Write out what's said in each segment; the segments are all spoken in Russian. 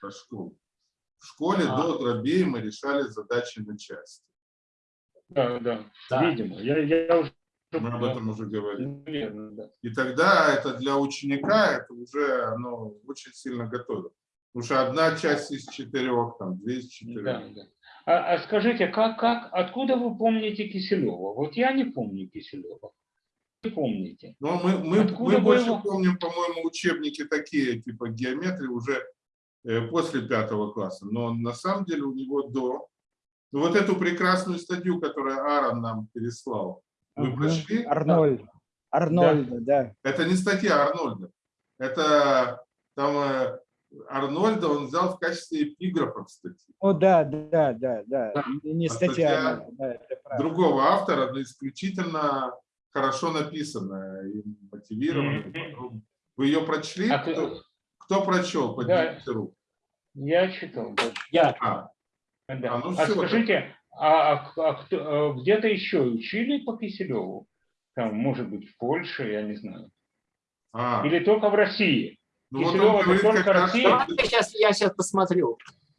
про школу. В школе А. до дробей мы решали задачи на части. Да, да, Да. видимо. Я, я уже... Мы об этом уже говорили. Наверное, да. И тогда это для ученика, это уже оно очень сильно готово. Потому что одна часть из четырех, там, две из четырех. Да, да. А, а скажите, как, как, откуда вы помните Киселева? Вот я не помню Киселева. Вы помните? Но мы, мы, Откуда мы больше его? помним, по-моему, учебники такие, типа геометрии, уже после пятого класса. Но на самом деле у него до. Ну, вот эту прекрасную статью, которую Аарон нам переслал, вы Мгм. прошли? Арнольд. Арнольда, да. Это не статья Арнольда. Это там э, Арнольда он взял в качестве эпиграфа в статье. О, да, да, да, да. Да. Не А статья, статья да, это правда. Другого автора, но исключительно хорошо написанная и мотивированная. Мгм. подробно. Вы ее прочли? А ты- кто прочел? Поднимите руку. Я читал. да. Я. А, Да. А, ну А скажите, а, а- а кто- а где-то еще учили по Киселеву? Там, может быть, в Польше, я не знаю. а. Или только в России? Ну, вот Киселёва он это говорит, только как раз, Россия? что, Давайте сейчас, я сейчас посмотрю.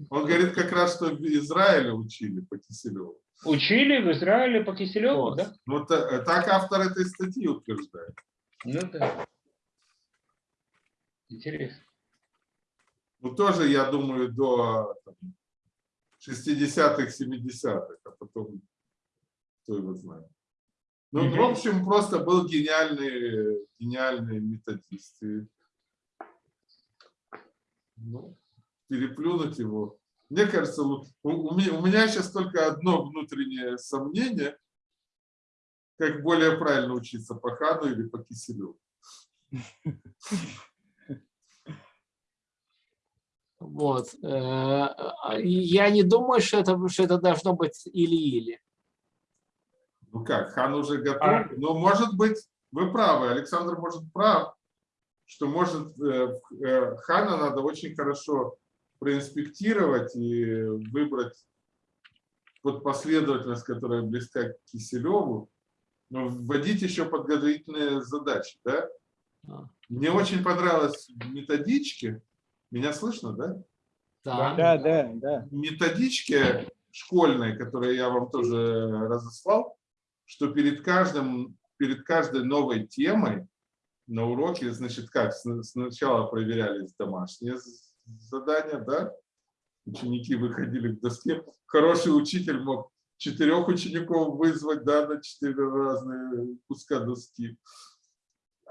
он говорит как раз, что в Израиле учили по Киселеву. Учили в Израиле по Киселеву, Вот. да? Вот та- так автор этой статьи утверждает. Ну да. Интересно. Ну, тоже, я думаю, до там, 60-х, 70-х, а потом кто его знает. Ну, в общем, просто был гениальный, гениальный методист. И, ну, переплюнуть его. Мне кажется, у, у меня, у меня сейчас только одно внутреннее сомнение, как более правильно учиться по Хану или по Киселеву. Вот. Э, Я не думаю, что это, что это должно быть или-или. Ну как, хан уже готов? А. Ну, может быть, вы правы, Александр может прав, что может э, э, хана надо очень хорошо проинспектировать и выбрать вот последовательность, которая близка к Киселеву, но вводить еще подготовительные задачи, да? А. Мне очень понравилось в методичке, меня слышно, да? Да. Да, да, да. в методичке школьной, которую я вам тоже разослал, что перед каждым, перед каждой новой темой на уроке, значит, как, сна- сначала проверялись домашние задания, да, ученики выходили к доске, хороший учитель мог четырех учеников вызвать, да, на четыре разные куска доски.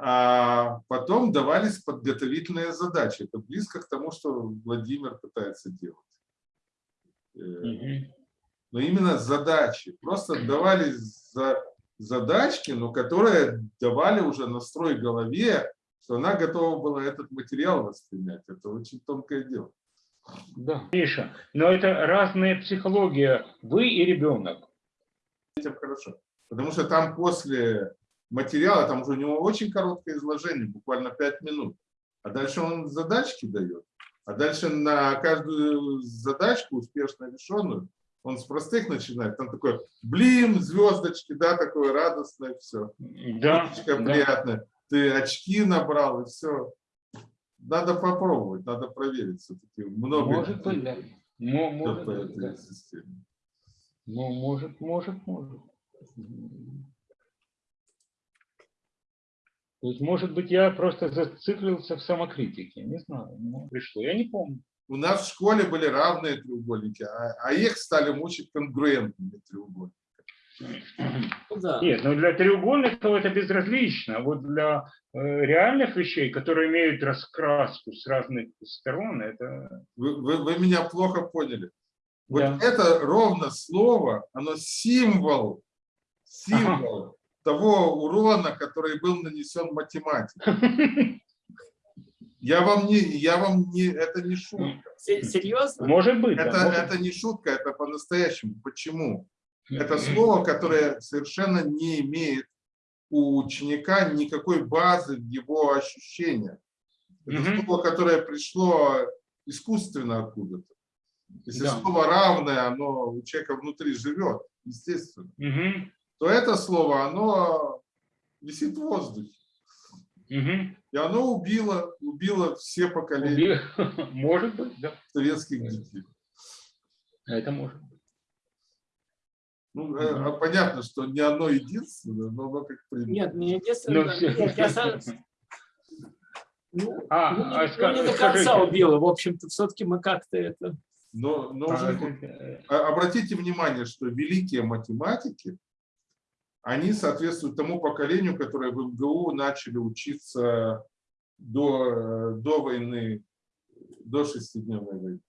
А потом давались подготовительные задачи. Это близко к тому, что Владимир пытается делать. Э, но именно задачи. Просто давали за, задачки, но которые давали уже настрой голове, что она готова была этот материал воспринять. Это очень тонкое дело. Да. Миша, но это разная психология. Вы и ребенок. Хорошо. Потому что там после материала, там уже у него очень короткое изложение, буквально 5 минут. А дальше он задачки дает. А дальше на каждую задачку, успешно решенную, он с простых начинает. Там такой, блин, звездочки, да, такое радостное, все. Да, Уточка да. приятная. Ты очки набрал, и все. Надо попробовать, надо проверить. Все-таки много Может быть, да. Идет Может по быть, да. Ну, может, может, может. То есть, может быть, я просто зациклился в самокритике. Не знаю, ну, пришло. Я не помню. У нас в школе были равные треугольники, а, а их стали мучить конгруентными треугольниками. Ну да. Нет, ну для треугольников это безразлично. А вот для э, реальных вещей, которые имеют раскраску с разных сторон, это... Вы, вы- вы меня плохо поняли. Вот Да. это ровно слово, оно символ, символ того урона, который был нанесен математике. Я вам не, я вам не, это не шутка. Се- Серьезно? Может быть, да, Это, может это не шутка, это по-настоящему. Почему? Это слово, которое совершенно не имеет у ученика никакой базы в его ощущениях. Это Мгм. слово, которое пришло искусственно откуда-то. Если Да. слово равное, оно у человека внутри живет, естественно, Мгм. То это слово, оно висит в воздухе. Мгм. И оно убило, убило все поколения Уби- Может быть, да. советских детей. Это может быть. Ну, э, а понятно, что не оно единственное, но оно как пример. Нет, не единственное. Ну, всё. нет, я со- ну, А, ну, а ну, ска- не до конца скажите. убило. В общем-то, все-таки мы как-то это... Но, но А, уже э, А- Обратите внимание, что великие математики, они соответствуют тому поколению, которое в МГУ начали учиться до, э, до войны, до шестидневной войны.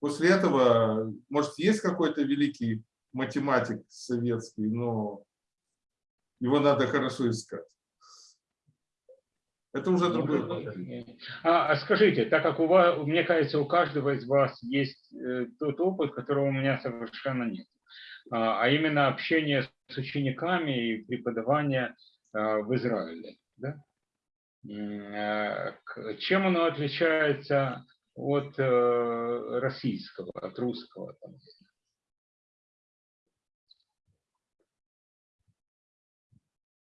После этого, может, есть какой-то великий математик советский, но его надо хорошо искать. Это уже другое поколение. А, а скажите, так как у вас, мне кажется, у каждого из вас есть э, тот опыт, которого у меня совершенно нет, а, а именно общение с учениками и преподавание а, в Израиле. Да? К- Чем оно отличается от э, российского, от русского?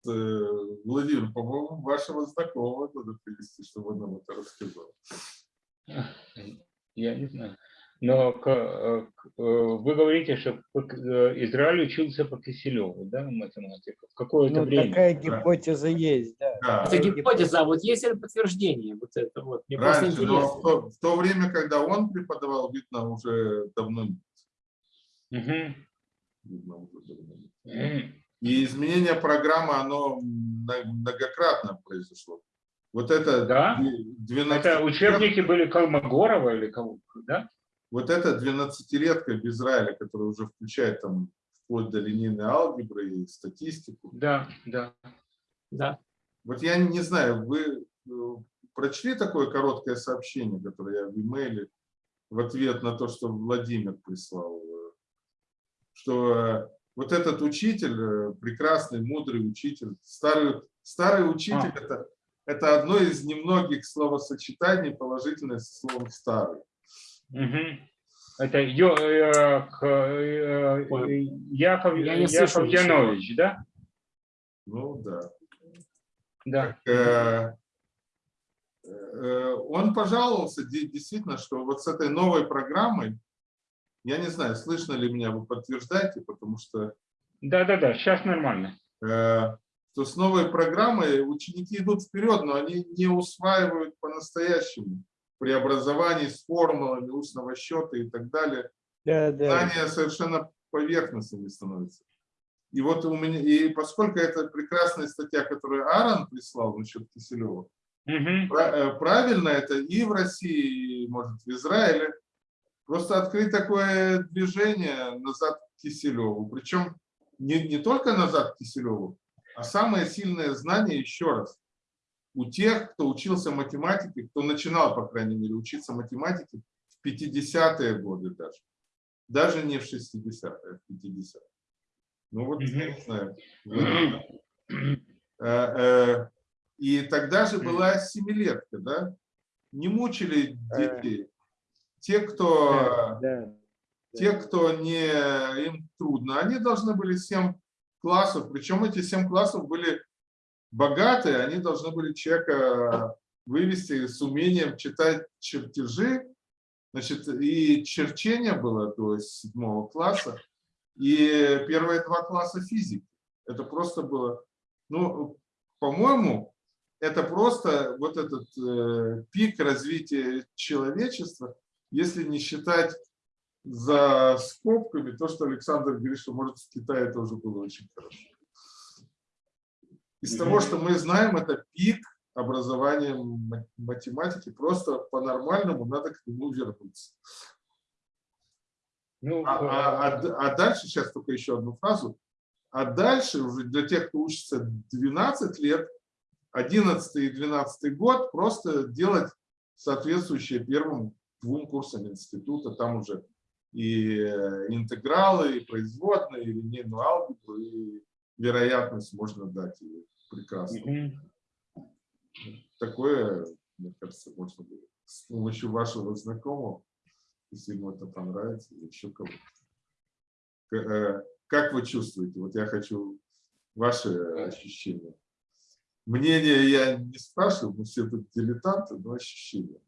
Э, Владимир, по-моему, вашего знакомого надо привести, чтобы он нам это рассказал. Я не знаю. Но к- э, к- э, вы говорите, что э, Израиль учился по Киселеву, да, математику? В какое-то Ну, время. такая гипотеза есть, да. Да. Это гипотеза, а вот есть ли подтверждение? Вот это вот. Мне просто Раньше, но интересно. в то, в то время, когда он преподавал, видно, уже давно нет. Мгм. Видно, уже давно нет. М. И изменение программы, оно мно- многократно произошло. Вот это Да? две- 12 Это учебники были Колмогорова или кого? Да? Вот эта 12-летка в Израиле, которая уже включает там вплоть до линейной алгебры и статистику. Да, да. Да. Вот я не знаю, вы э, прочли такое короткое сообщение, которое я в имейле в ответ на то, что Владимир прислал, э, что э, вот этот учитель, прекрасный, мудрый учитель, старый, старый учитель, А. это, это одно из немногих словосочетаний положительное со словом старый. Мгм. Это Ё- э, к- э, Ой. Яков, Я не слышал Яков ничего. Янович, да? Ну да. Да. Э, э, Он пожаловался де- действительно, что вот с этой новой программой, я не знаю, слышно ли меня, вы подтверждаете, потому что Да, да, да, сейчас нормально. э, что с новой программой ученики идут вперед, но они не усваивают по-настоящему преобразований с формулами устного счета и так далее. Да, да. Знания совершенно поверхностными становятся. И вот у меня, и поскольку это прекрасная статья, которую Аарон прислал насчет Киселева, э, Правильно это и в России, и, может, в Израиле. Просто открыть такое движение назад к Киселеву. Причем не, не только назад к Киселеву, а самое сильное знание, еще раз, у тех, кто учился математике, кто начинал, по крайней мере, учиться математике в 50-е годы даже. Даже не в 60-е, а в 50-е. Ну вот, я не знаю. вы- Э, э, И тогда же была семилетка, да? Не мучили детей. Те, кто, те, кто не, им трудно, они должны были 7 классов, причем эти 7 классов были богатые, они должны были человека вывести с умением читать чертежи, значит, и черчение было до седьмого класса, и первые два класса физики. Это просто было, ну, по-моему, это просто вот этот э, пик развития человечества, если не считать за скобками то, что Александр говорит, что может в Китае тоже было очень хорошо. Из того, что мы знаем, это пик образования ма- математики, просто по-нормальному надо к нему вернуться. Ну, А, а- а а дальше, сейчас только еще одну фразу, а дальше уже для тех, кто учится 12 лет, 11 и 12 год, просто делать соответствующие первым двум курсам института, там уже и э, интегралы, и производные, и линейную алгебру, и вероятность можно дать и прекрасно. мгм. Такое, мне кажется, можно было с помощью вашего знакомого, если ему это понравится, или еще кого-то. Э, Как вы чувствуете? Вот я хочу ваши ощущения. мнение я не спрашиваю, мы все тут дилетанты, но ощущения.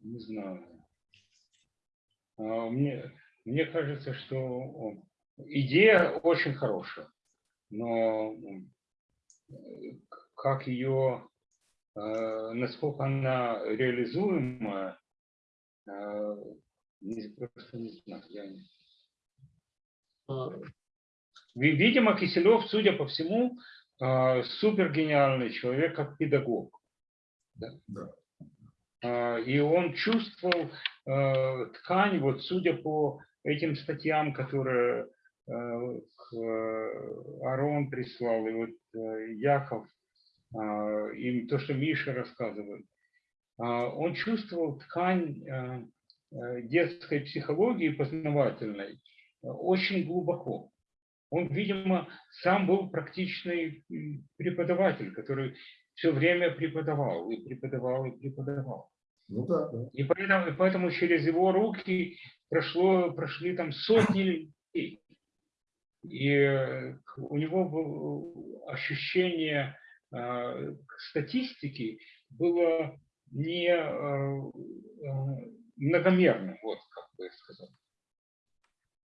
Не знаю. А, Мне, мне кажется, что идея очень хорошая, но э, как ее, э, насколько она реализуема, э, не- просто не знаю. Я не- А, Ви- Видимо, Киселев, судя по всему, а, супер гениальный человек как педагог. Да? Да. И он чувствовал э, ткань, вот судя по этим статьям, которые э, э, Арон прислал, и вот э, Яков, а, и то, что Миша рассказывает, а, он чувствовал ткань э, э, детской психологии познавательной э, очень глубоко. Он, видимо, сам был практичный преподаватель, который все время преподавал, и преподавал, и преподавал. Ну да, да. И поэтому, и поэтому через его руки прошло, прошли там сотни людей. И э, у него было ощущение э, статистики было не э, э, многомерным, вот как бы сказать,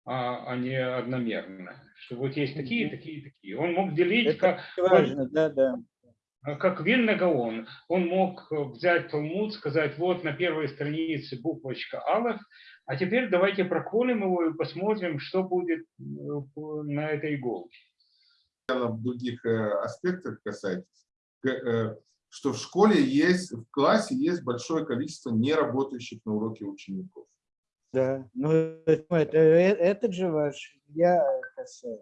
а, а не одномерно. Что вот есть такие, такие, такие. Он мог делить Это как, важно, да, да. а как Вильна Гаон, он мог э, взять Талмуд, сказать, вот на первой странице буквочка Алеф, а теперь давайте проколем его и посмотрим, что будет э, на этой иголке. в других э, аспектах касается, э, что в школе есть, в классе есть большое количество неработающих на уроке учеников. Да, ну это, это, этот же ваш, я касаюсь.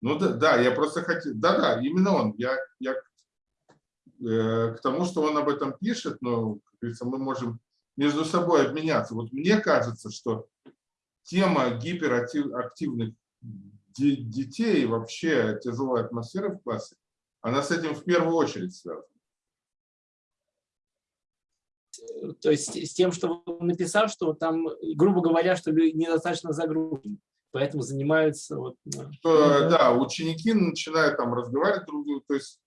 Ну да, да, я просто хотел, да-да, именно он. Я, я э, к тому, что он об этом пишет, но, как говорится, мы можем между собой обменяться. Вот мне кажется, что тема гиперактивных де- детей, и вообще тяжелая атмосфера в классе, она с этим в первую очередь связана. То есть с тем, что он написал, что там, грубо говоря, что недостаточно загружены, поэтому занимаются вот, ну, что, Мгм. да, ученики начинают там разговаривать друг с другом, то есть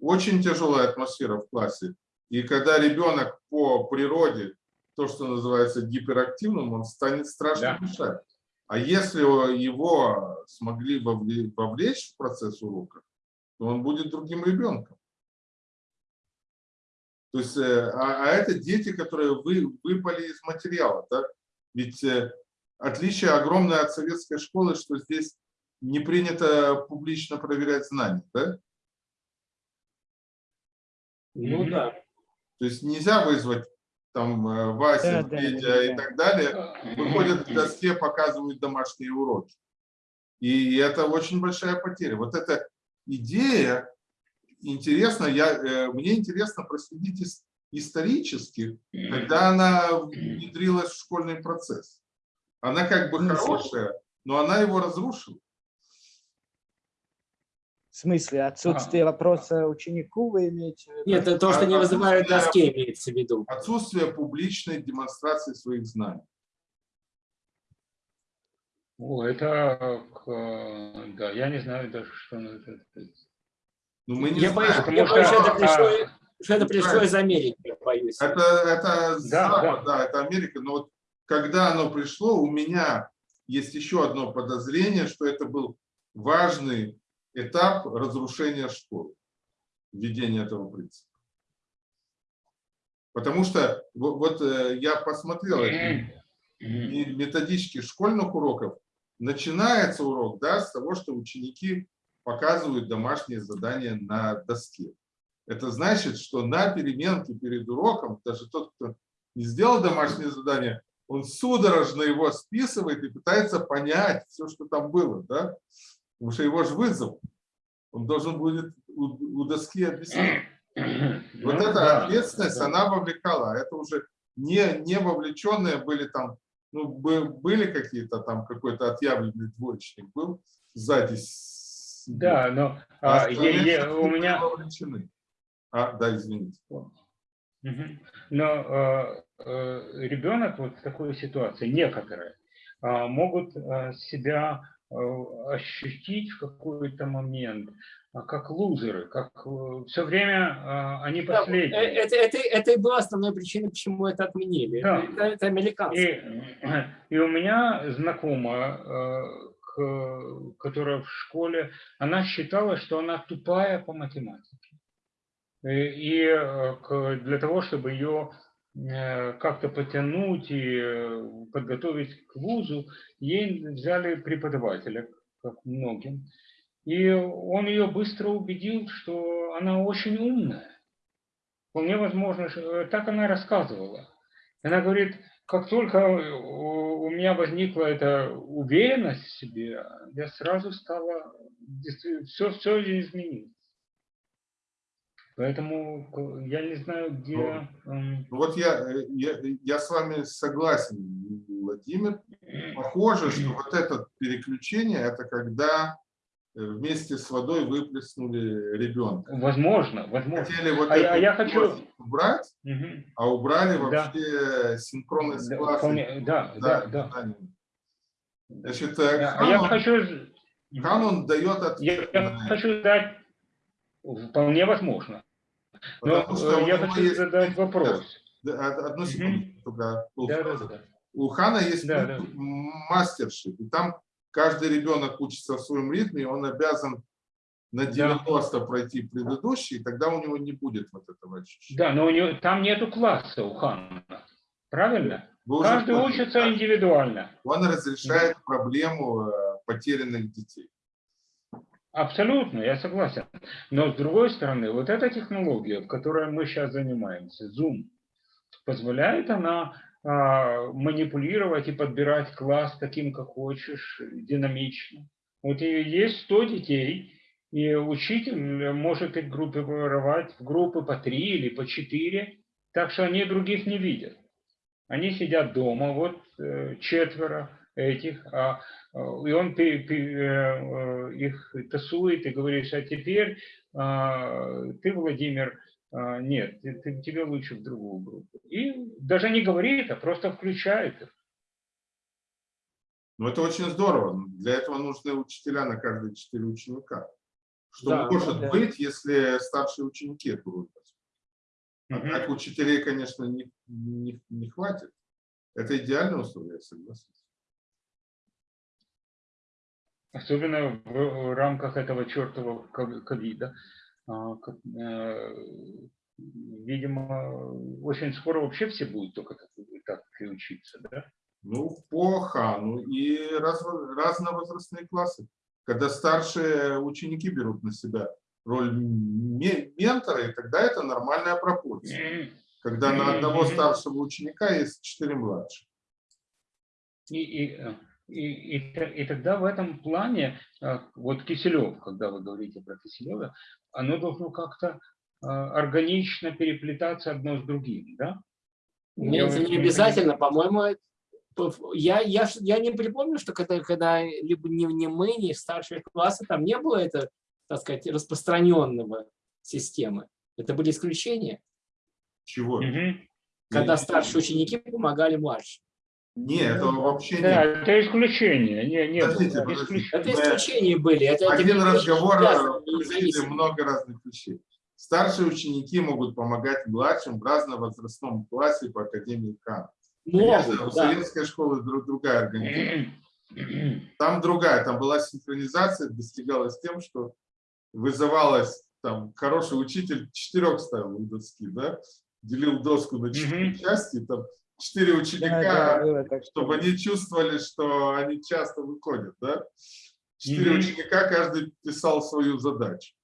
очень тяжелая атмосфера в классе. И когда ребенок по природе, то, что называется гиперактивным, он станет страшно Да. мешать. А если его смогли вовле- вовлечь в процесс урока, то он будет другим ребенком. То есть, э, а, а это дети, которые вы, выпали из материала. Да? Ведь э, отличие огромное от советской школы, что здесь не принято публично проверять знания. Да? ну да. То есть нельзя вызвать там э, Вася, Да, да, Петя да, и да. так далее, выходят к доске, показывают домашние уроки. И это очень большая потеря. Вот эта идея, интересно, я, э, мне интересно проследить ис- исторически, когда она внедрилась в школьный процесс. Она как бы Ну, хорошая, но она его разрушила. В смысле, отсутствие вопроса ученику вы имеете в виду? Нет, это то, что не А- вызывают а- доске, имеется в виду. Отсутствие публичной демонстрации своих знаний. О, это, э, да, я не знаю даже, что на это. Ну, мы не Я боюсь, знаем. я боюсь, что это а, пришло, что это пришло из Америки, я боюсь. Это, это Запад, да. да, это Америка. Но вот когда оно пришло, у меня есть еще одно подозрение, что это был важный этап разрушения школы, введения этого принципа. Потому что вот, вот, э, я посмотрел методички школьных уроков. Начинается урок да, с того, что ученики показывают домашние задания на доске. Это значит, что на переменке перед уроком, даже тот, кто не сделал домашнее задание, он судорожно его списывает и пытается понять все, что там было. Да? Потому что его же вызов. Он должен будет у, у доски объяснить. Вот Ну, эта да, ответственность, да. она вовлекала. Это уже не, не вовлеченные были там, ну, бы- были какие-то там, какой-то отъявленный двоечник был сзади. Да, но а а, я- я- у меня... вовлечены. А, да, извините. Но э, э, ребенок вот в такой ситуации, некоторые, а, могут себя э, ощутить в какой-то момент а как лузеры, как все время а, они Да, э, последние. Это, это, это и была основная причина, почему это отменили. Да. Это, это американцы. И, и у меня знакомая, э, к- которая в школе, она считала, что она тупая по математике. И, и, э, для того, чтобы ее э, как-то потянуть и э, подготовить к вузу, ей взяли преподавателя, как многим. И он ее быстро убедил, что она очень умная. Вполне возможно, что- э, так она рассказывала. Она говорит, как только у меня возникла эта уверенность в себе, я сразу стала, все, все изменилось. Поэтому я не знаю, где... м, Ну Вот я, э, я, я с вами согласен, Владимир. Похоже, что вот это переключение, это когда э, вместе с водой выплеснули ребенка. Возможно, возможно. Хотели вот А я- эту я хочу- убрать, Мгм. а убрали Да. вообще синхронность Да, класса. вполне- да, да, да. питание. Значит, э, А я хочу... Ханон дает Я, ответ я это, хочу дать... Вполне возможно. Но потому что э, я хочу есть задать вопрос. Да, од- Одну секунду, только Да, да, да. У Хана есть Да, принцип мастершип, и там каждый ребенок учится в своем ритме, и он обязан на Да. 90 пройти предыдущий, и тогда у него не будет вот этого ощущения. Да, но у него, там нету класса у Ханна. Правильно? Вы Каждый учится да? индивидуально. Он разрешает проблему э, потерянных детей. Абсолютно, я согласен. Но с другой стороны, вот эта технология, в которой мы сейчас занимаемся, Zoom, позволяет она а, манипулировать и подбирать класс таким, как хочешь, динамично. Вот есть 100 детей, и учитель может их группировать в группы по 3 или по 4, так что они других не видят. Они сидят дома, вот э, четверо этих, а, э, и он пе- пе- э, э, их тасует и говорит, а теперь а, ты, Владимир, а, нет, ты- ты- тебе лучше в другую группу. И даже не говорит, а просто включает их. Но это очень здорово. Для этого нужны учителя на каждые четыре ученика. Что Да, может да. быть, если старшие ученики возьмут? А Мгм. так учителей, конечно, не, не, не хватит. Это идеальное условие, я согласен. Особенно в, рамках этого чертового ков- ковида. А, э, Видимо, очень скоро вообще все будут только так, и учиться, да? Ну, по Хану и раз, разновозрастные классы. Когда старшие ученики берут на себя роль ме- ментора, и тогда это нормальная пропорция. Когда на одного старшего ученика есть четыре младших. И, и, э, и, и, и тогда в этом плане, э, вот Киселев, когда вы говорите про Киселева, оно должно как-то э, органично переплетаться одно с другим, да? Нет, вот не обязательно, по-моему, по- я, я, я не припомню, что когда, когда либо не, не мы, не старшие классы, там не было это, так сказать, распространенного системы. Это были исключения, Чего? Когда Не- старшие ученики помогали младшим. Не, этого вообще Да, нет. это исключение. Не, не было. Подождите, подождите. Исключение. Это исключения были. Это, это Один разговор не включили много разных вещей. Старшие ученики могут помогать младшим в разновозрастном классе по Академии Кан. Конечно, у да. советской школы друг, другая организация. Там другая, там была синхронизация, достигалась тем, что вызывалась там хороший учитель, четырех ставил у доски, да, делил доску на четыре Мгм. части, там четыре Да, да, ученика, так, чтобы они чувствовали, что они часто выходят, да. Четыре Мгм. ученика, каждый писал свою задачу.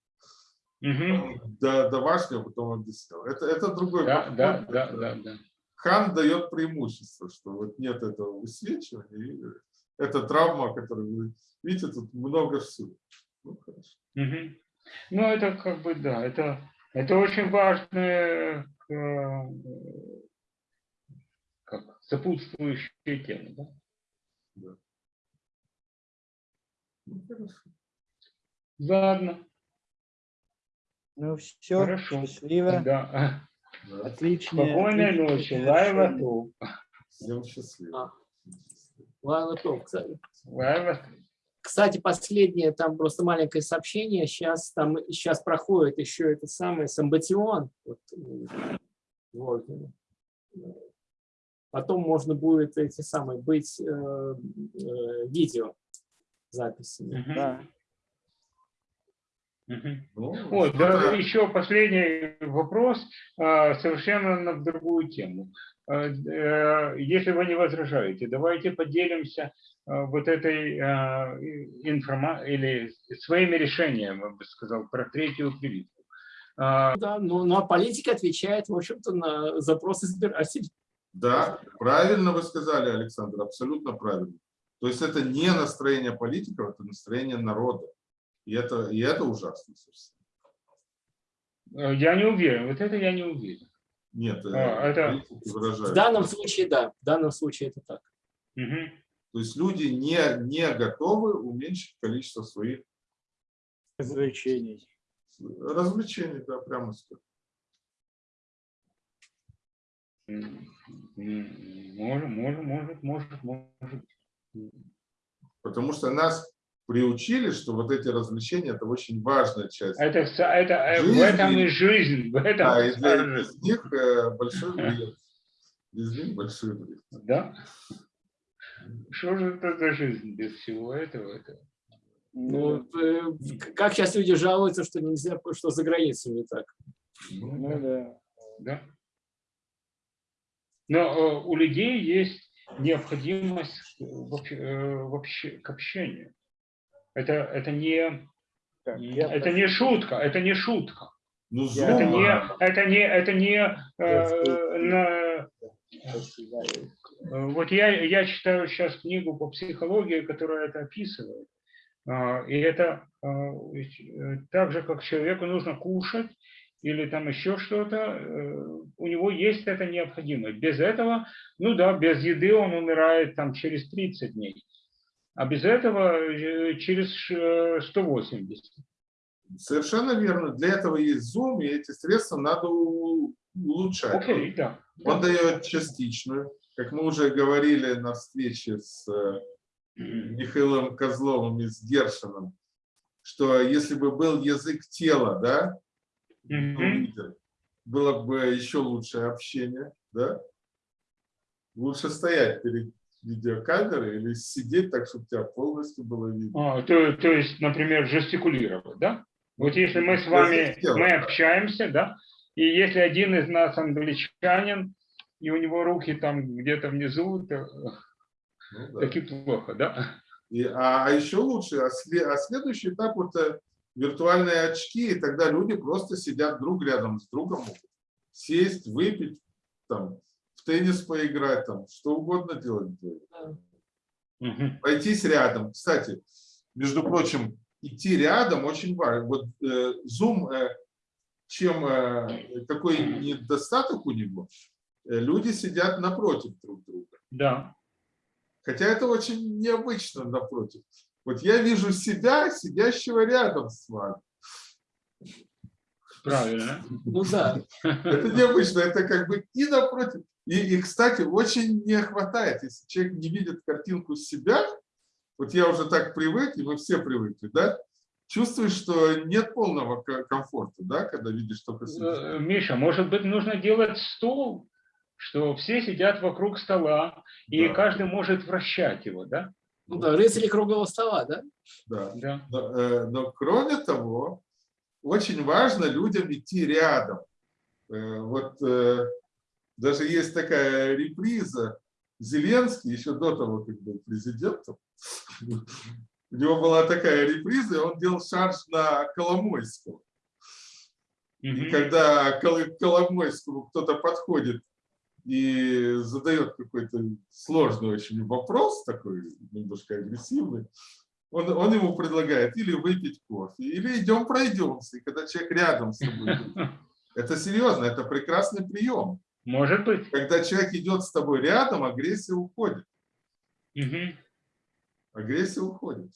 Мгм. До домашнего, потом объяснял. Это, это другой Да, подход. да, да, Это- да, да. Хан дает преимущество, что вот нет этого высвечивания. и Это травма, которую вы видите, тут много всего. Ну, хорошо. Мгм. Ну, это как бы, да, это, это очень важная как, сопутствующая тема. Да? Ну, хорошо. Ладно, Ну все, Хорошо. счастливо, да. Да. отлично. Спокойной ночи, лайва топ. Всем счастливо. А. То, кстати. Лайва Кстати, последнее, там просто маленькое сообщение. Сейчас там сейчас проходит еще это самое Самбатион. Вот, вот. Потом можно будет эти самые быть э, э, видео записями. Мгм. Да. Мгм. Ну, Вот, что-то- да, еще последний вопрос, а, совершенно на другую тему. А, э, Если вы не возражаете, давайте поделимся а, вот этой информацией или своими решениями, я бы сказал, про третью прививку. Да, ну, ну а политика отвечает, в общем-то, на запросы избирателей. Да, правильно вы сказали, Александр, абсолютно правильно. То есть это не настроение политиков, это настроение народа. И это, и это ужасно. собственно. Я не уверен, вот это я не уверен. Нет, э, А, это-. В данном случае, да, в данном случае это так. Мгм. То есть люди не, не готовы уменьшить количество своих Развлечений. развлечений, да, прямо скажем. Может, может, может, может, может. Потому что нас приучили, что вот эти развлечения – это очень важная часть. Это, вся- это э, в Жизнь этом и- жизнь, в этом Да, и для из жизнь. них э, большой вред. Из них большой вред. Да? Что же это за жизнь без всего этого? Это? Ну, э, как сейчас люди жалуются, что нельзя, что за границей не так. Ну да. Да? Но э, у людей есть необходимость э, в обще- к общению. Это, это, не, Так, это не шутка, это не шутка. Ну, Я- Это Zoom, не, это не, это не э, на. Э, Вот я, я читаю сейчас книгу по психологии, которая это описывает. А, И это э, так же, как человеку нужно кушать или там еще что-то, э, у него есть эта необходимость. Без этого, ну да, без еды он умирает там через 30 дней. А без этого э, через э, 180. Совершенно верно. Для этого есть Zoom, и эти средства надо улучшать. Окей, да. Он дает частичную. Как мы уже говорили на встрече с э, Михаилом Козловым и с Гершином, что если бы был язык тела, да, Ну, видите, было бы еще лучшее общение, да? Лучше стоять перед видеокамерой или сидеть так, чтобы тебя полностью было видно. А, то, то есть, например, жестикулировать, да? Вот если мы с вами, мы общаемся, да, и если один из нас англичанин, и у него руки там где-то внизу, то Ну, да. таки плохо, да? И, а, а еще лучше, а, а следующий этап это виртуальные очки, и тогда люди просто сидят друг рядом с другом, могут сесть, выпить, там, в теннис поиграть, там, что угодно делать. Мгм. Пройтись рядом. Кстати, между прочим, идти рядом очень важно. Вот э, Zoom, э, чем э, какой недостаток у него, э, люди сидят напротив друг друга. Да. Хотя это очень необычно напротив. Вот я вижу себя, сидящего рядом с вами. Правильно. Ну да, Это необычно, это как бы и напротив. И, и, кстати, очень не хватает, если человек не видит картинку себя, вот я уже так привык, и мы все привыкли, да, чувствуешь, что нет полного ко- комфорта, да, когда видишь только себя. Э, Миша, может быть, нужно делать стол, что все сидят вокруг стола, и Да. каждый может вращать его, да? Ну да, рыцари круглого стола, да? Да. Да. Но, э, но кроме того, очень важно людям идти рядом. Э, Вот э, даже есть такая реприза. Зеленский, еще до того, как был президентом, у него была такая реприза, и он делал шарж на Коломойского. И когда к Коломойскому кто-то подходит и задает какой-то сложный очень вопрос, такой немножко агрессивный, он, он ему предлагает или выпить кофе, или идем пройдемся. И когда человек рядом с тобой, это серьезно, это прекрасный прием. Может быть. Когда человек идет с тобой рядом, агрессия уходит. Мгм. Агрессия уходит.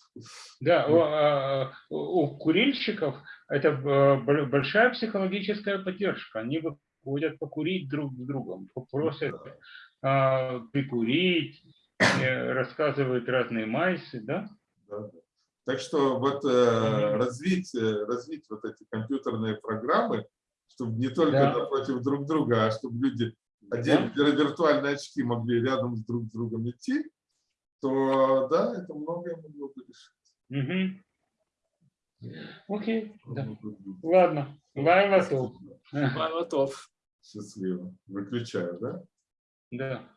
Да, у, а, у- у курильщиков это э, большая психологическая поддержка. Они выходят покурить друг с другом, просят а, прикурить, э, рассказывают разные майсы, да? Да, да. Так что вот э, развить, э, развить вот эти компьютерные программы, чтобы не только Да. напротив друг друга, а чтобы люди одели виртуальные очки могли рядом с друг с другом идти, то да, это многое могло бы решить. Мгм. Окей, да. Ладно. Лайла. Готов. Счастливо. Выключаю, да? Да.